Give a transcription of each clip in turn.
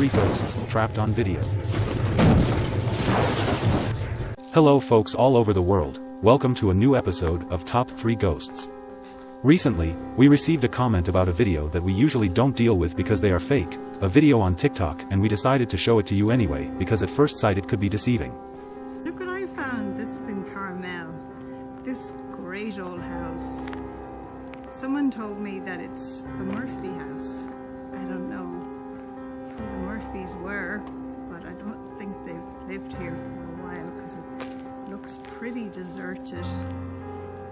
3 Ghosts Trapped on Video. Hello folks all over the world, welcome to a new episode of Top 3 Ghosts. Recently, we received a comment about a video that we usually don't deal with because they are fake, a video on TikTok and we decided to show it to you anyway because at first sight it could be deceiving. Look what I found. This is in Carmel. This great old house. Someone told me that it's the Murphy Were, but I don't think they've lived here for a while because it looks pretty deserted.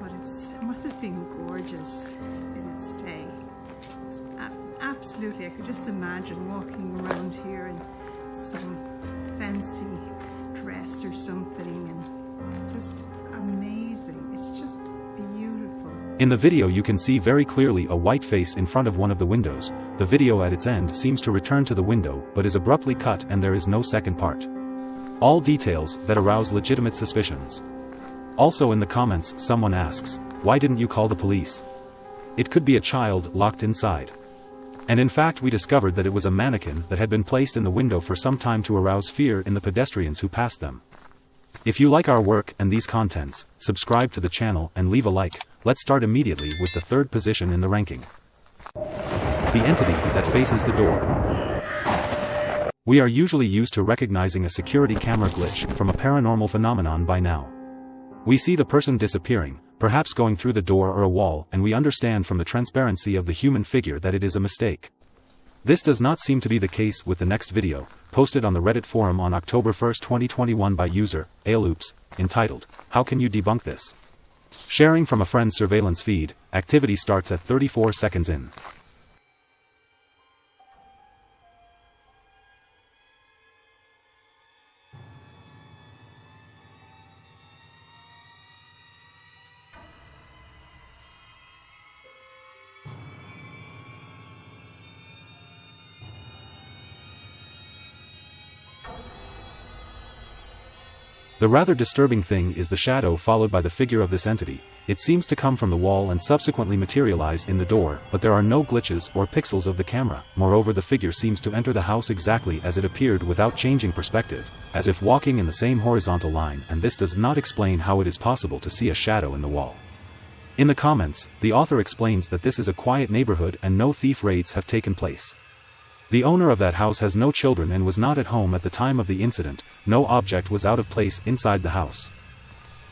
But it's, it must have been gorgeous in its day. It's absolutely, I could just imagine walking around here in some fancy dress or something and just amazing. It's just. In the video you can see very clearly a white face in front of one of the windows, the video at its end seems to return to the window but is abruptly cut and there is no second part. All details that arouse legitimate suspicions. Also in the comments someone asks, why didn't you call the police? It could be a child locked inside. And in fact we discovered that it was a mannequin that had been placed in the window for some time to arouse fear in the pedestrians who passed them. If you like our work and these contents, subscribe to the channel and leave a like, let's start immediately with the third position in the ranking. The entity that faces the door. We are usually used to recognizing a security camera glitch from a paranormal phenomenon by now. We see the person disappearing, perhaps going through the door or a wall and we understand from the transparency of the human figure that it is a mistake. This does not seem to be the case with the next video, posted on the Reddit forum on October 1, 2021 by user, Ailoops, entitled, How Can You Debunk This? Sharing from a friend's surveillance feed, activity starts at 34 seconds in. The rather disturbing thing is the shadow followed by the figure of this entity, it seems to come from the wall and subsequently materialize in the door, but there are no glitches or pixels of the camera, moreover the figure seems to enter the house exactly as it appeared without changing perspective, as if walking in the same horizontal line and this does not explain how it is possible to see a shadow in the wall. In the comments, the author explains that this is a quiet neighborhood and no thief raids have taken place. The owner of that house has no children and was not at home at the time of the incident, no object was out of place inside the house.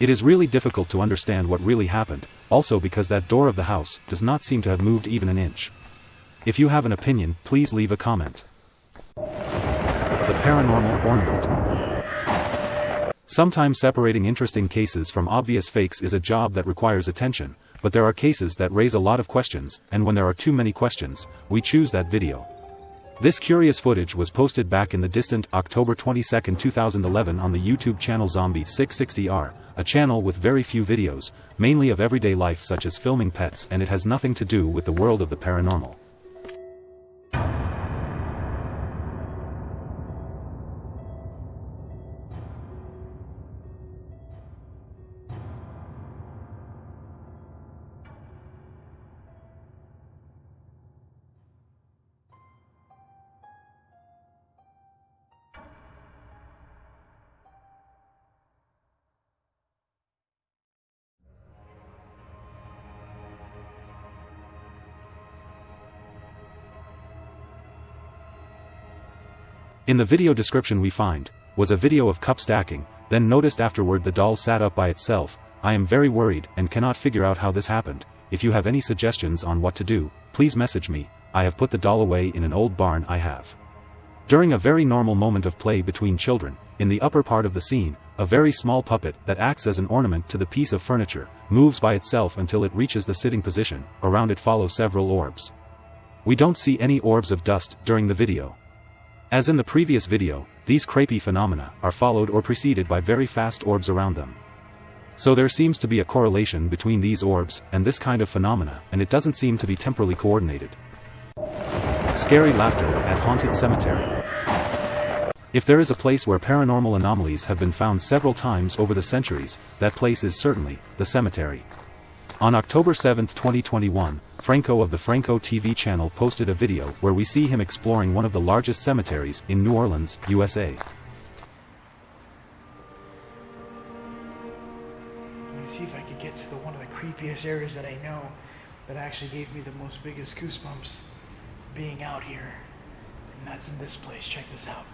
It is really difficult to understand what really happened, also because that door of the house does not seem to have moved even an inch. If you have an opinion, please leave a comment. The Paranormal Ornament Sometimes separating interesting cases from obvious fakes is a job that requires attention, but there are cases that raise a lot of questions, and when there are too many questions, we choose that video. This curious footage was posted back in the distant October 22, 2011 on the YouTube channel Zombie660R, a channel with very few videos, mainly of everyday life such as filming pets and it has nothing to do with the world of the paranormal. In the video description we find, was a video of cup stacking, then noticed afterward the doll sat up by itself, I am very worried and cannot figure out how this happened, if you have any suggestions on what to do, please message me, I have put the doll away in an old barn I have. During a very normal moment of play between children, in the upper part of the scene, a very small puppet that acts as an ornament to the piece of furniture, moves by itself until it reaches the sitting position, around it follow several orbs. We don't see any orbs of dust during the video. As in the previous video, these crepey phenomena are followed or preceded by very fast orbs around them. So there seems to be a correlation between these orbs and this kind of phenomena and it doesn't seem to be temporally coordinated. Scary laughter at haunted cemetery. If there is a place where paranormal anomalies have been found several times over the centuries, that place is certainly the cemetery. On October 7, 2021, Franco of the Franco TV channel posted a video where we see him exploring one of the largest cemeteries in New Orleans, USA. Let me see if I could get to the one of the creepiest areas that I know that actually gave me the most biggest goosebumps being out here. And that's in this place. Check this out.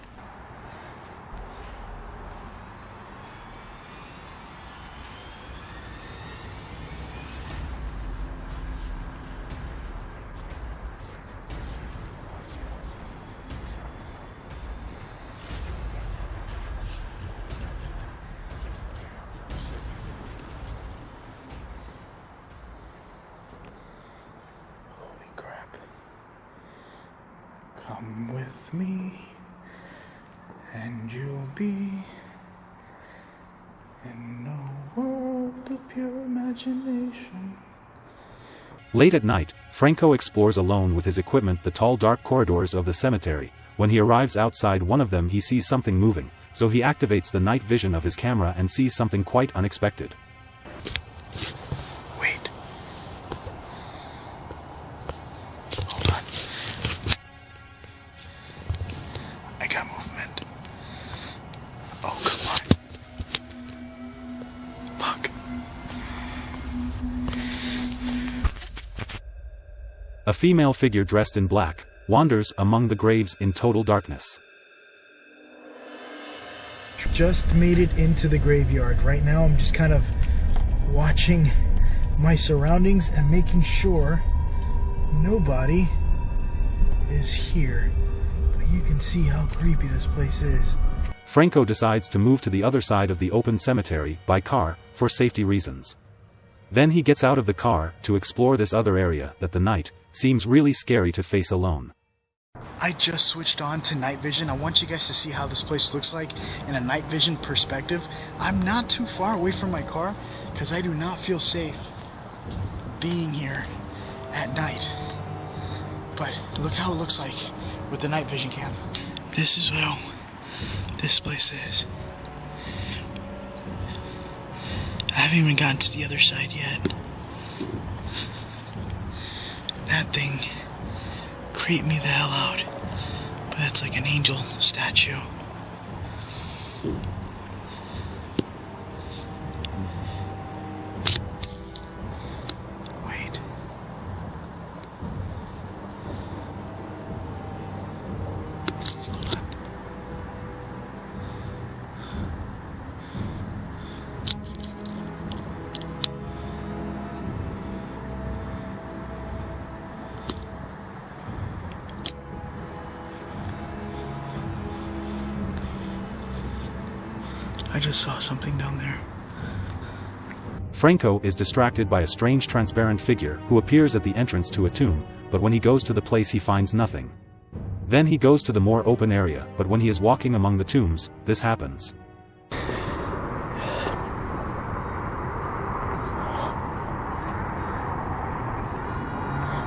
Come with me, and you'll be in a world of pure imagination. Late at night, Franco explores alone with his equipment the tall dark corridors of the cemetery. When he arrives outside one of them he sees something moving, so he activates the night vision of his camera and sees something quite unexpected. A female figure dressed in black, wanders among the graves in total darkness. Just made it into the graveyard. Right now, I'm just kind of watching my surroundings and making sure nobody is here. But you can see how creepy this place is. Franco decides to move to the other side of the open cemetery by car, for safety reasons. Then he gets out of the car to explore this other area that the night seems really scary to face alone. I just switched on to night vision. I want you guys to see how this place looks like in a night vision perspective. I'm not too far away from my car because I do not feel safe being here at night. But look how it looks like with the night vision cam. This is how this place is. Haven't even gotten to the other side yet. That thing creep me the hell out. But that's like an angel statue. I just saw something down there. Franco is distracted by a strange transparent figure who appears at the entrance to a tomb, but when he goes to the place he finds nothing. Then he goes to the more open area, but when he is walking among the tombs, this happens.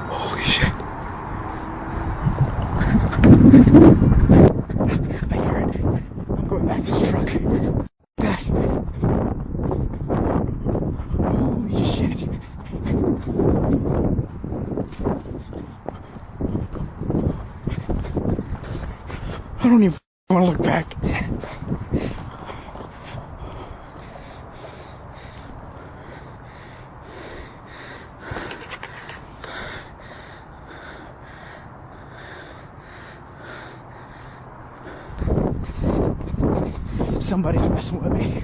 Holy shit. I hear it. I'm going back to the truck. That. Holy shit. I don't even want to look back. Somebody's messing with me.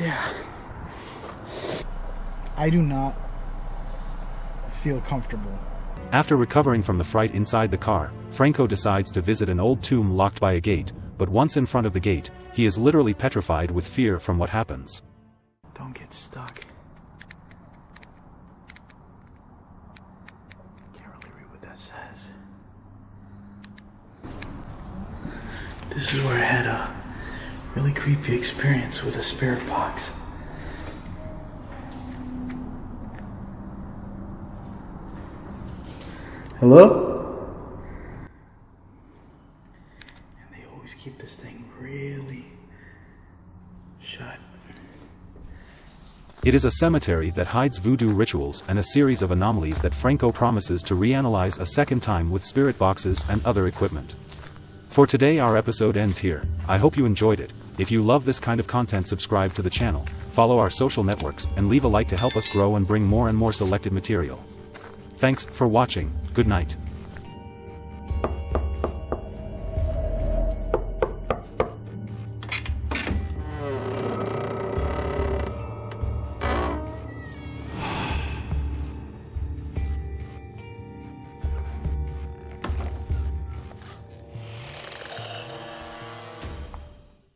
Yeah. I do not feel comfortable. After recovering from the fright inside the car, Franco decides to visit an old tomb locked by a gate, but once in front of the gate, he is literally petrified with fear from what happens. Don't get stuck. Can't really read what that says. This is where I had a really creepy experience with a spirit box. Hello? And they always keep this thing really Shut. It is a cemetery that hides voodoo rituals and a series of anomalies that Franco promises to reanalyze a second time with spirit boxes and other equipment. For today our episode ends here, I hope you enjoyed it, if you love this kind of content subscribe to the channel, follow our social networks and leave a like to help us grow and bring more and more selected material. Thanks for watching, good night.